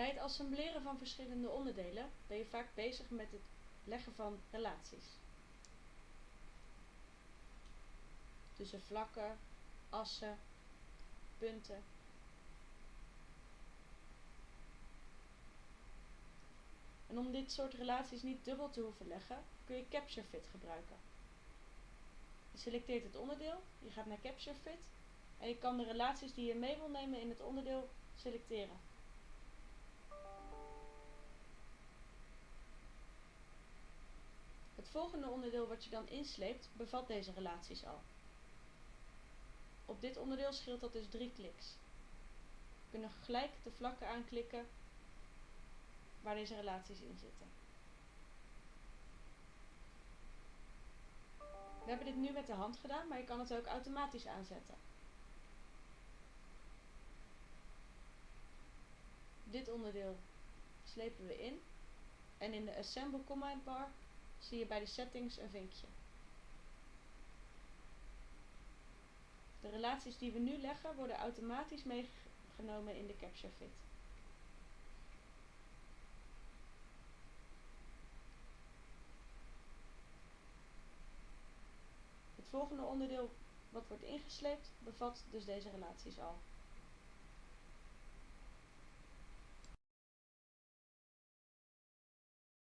Bij het assembleren van verschillende onderdelen ben je vaak bezig met het leggen van relaties. Tussen vlakken, assen, punten. En om dit soort relaties niet dubbel te hoeven leggen, kun je Capture Fit gebruiken. Je selecteert het onderdeel, je gaat naar Capture Fit en je kan de relaties die je mee wil nemen in het onderdeel selecteren. Volgende onderdeel wat je dan insleept bevat deze relaties al. Op dit onderdeel scheelt dat dus drie kliks. We kunnen gelijk de vlakken aanklikken waar deze relaties in zitten. We hebben dit nu met de hand gedaan, maar je kan het ook automatisch aanzetten. Dit onderdeel slepen we in en in de Assemble command bar zie je bij de settings een vinkje. De relaties die we nu leggen worden automatisch meegenomen in de Capture Fit. Het volgende onderdeel wat wordt ingesleept bevat dus deze relaties al.